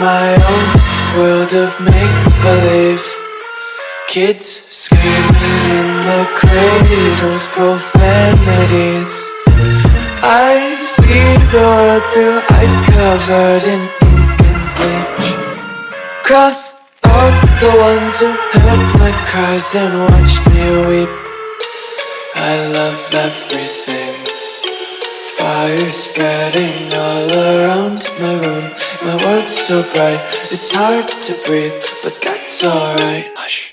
My own world of make-believe. Kids screaming in the cradles, profanities. I see the world through eyes covered in ink and bleach. Cross out the ones who heard my cries and watched me weep. I love everything Fire spreading all around my room. My world's so bright, it's hard to breathe But that's alright. Hush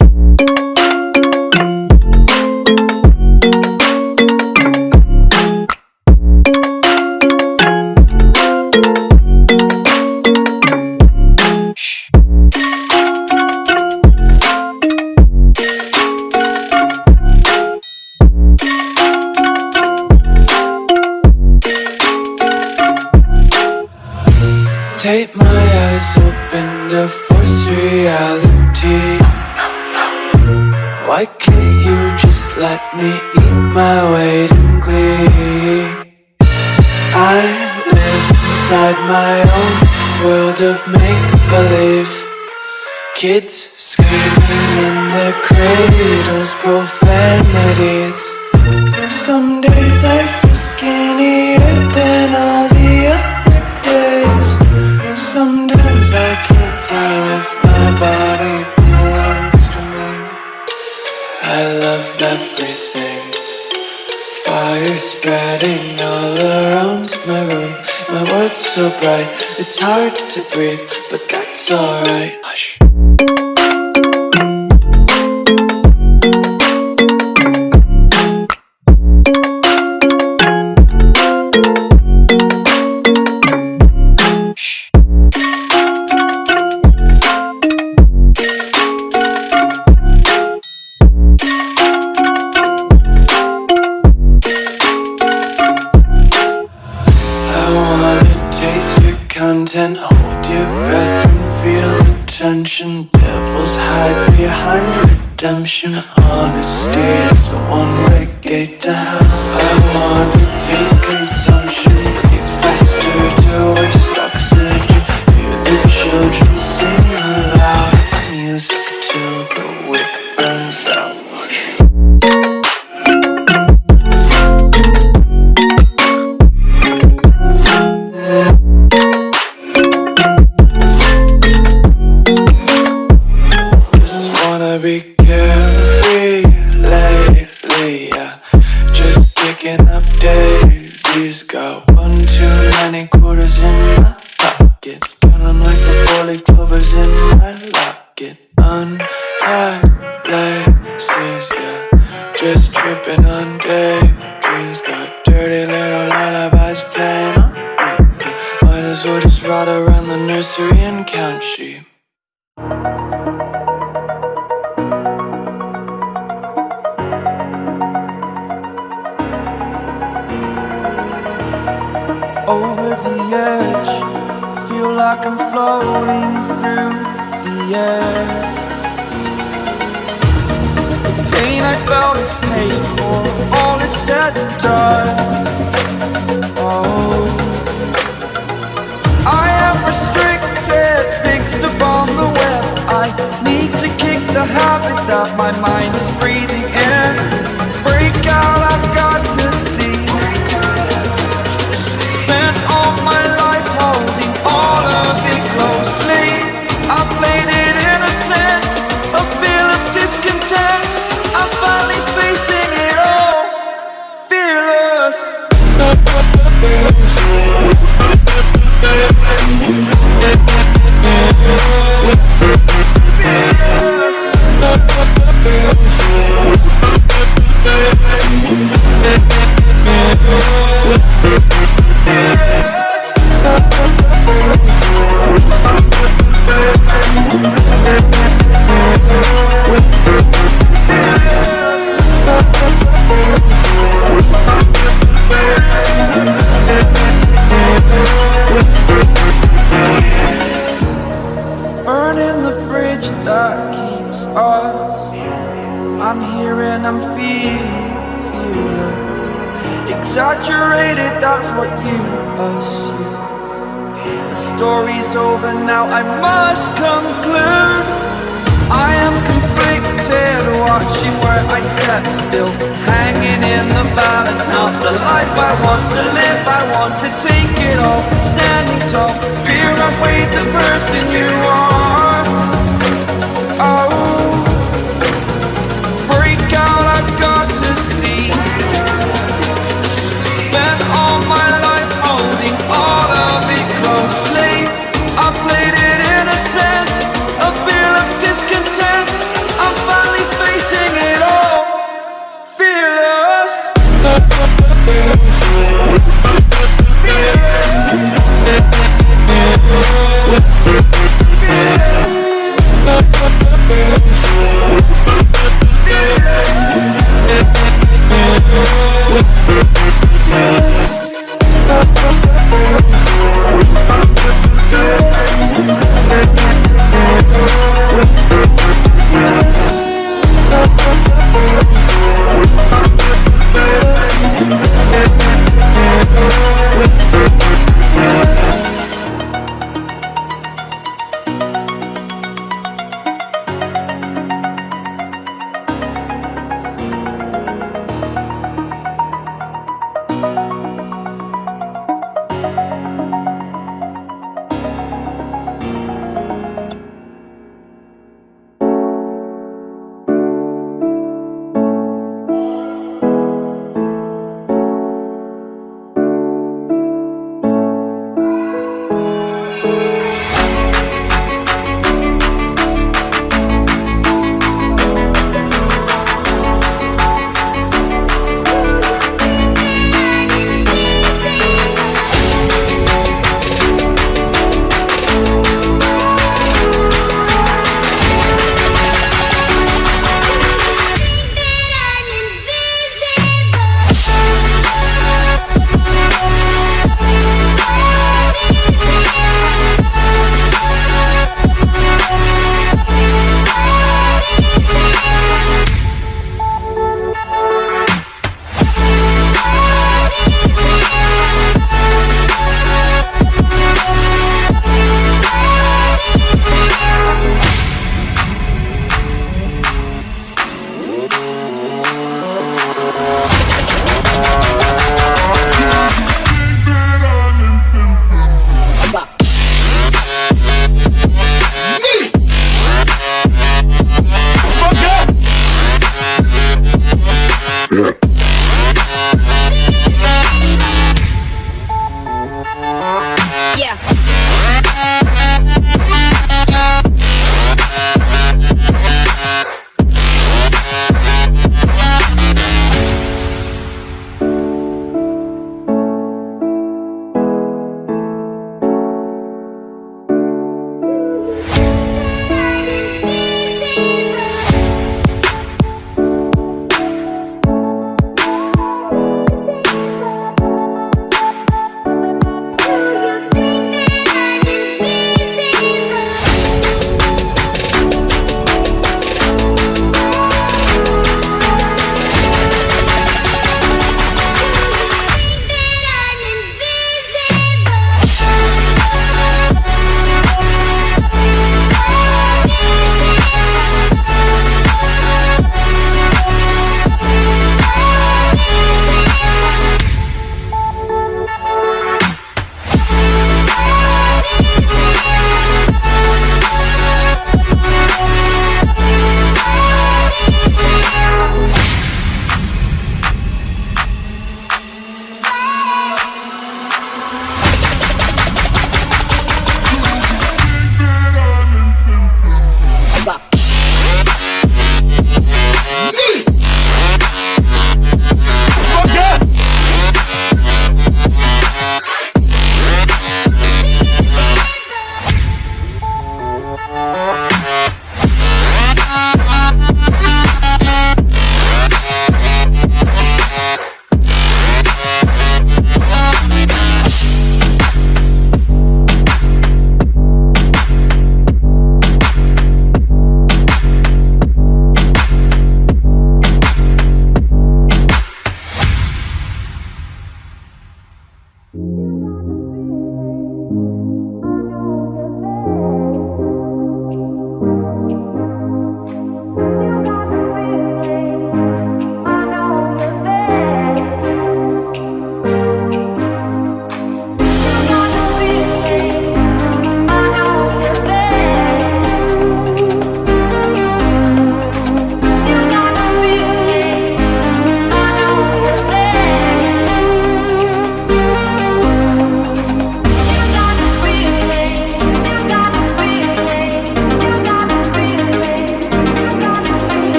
my weight in glee? I live inside my own world of make-believe. Kids screaming in their cradles, profanities. Some days I feel skinnier than all the other days. Sometimes I can't tell if my body belongs to me. I love everything Fire spreading all around my room. My world's so bright, it's hard to breathe But that's alright. Hush content, hold your breath and feel the tension. Devils hide behind redemption. Honesty is a one-way gate to hell. I wanna taste consumption, breathe faster to waste oxygen. Hear the children quarters in my pockets. Like the four-leaf clovers in my edge. Feel like I'm floating through the air. The pain I felt is paid for, all is said and done. Oh, I am restricted, fixed upon the web. I need to kick the habit that my mind is breathing Burning the bridge that keeps us. I'm here and I'm feeling fearless. Exaggerated, that's what you assume. The story's over now, I must conclude I am conflicted, watching where I step still Hanging in the balance, not the life I want to live I want to take it all, standing tall Fear I weighed the person you are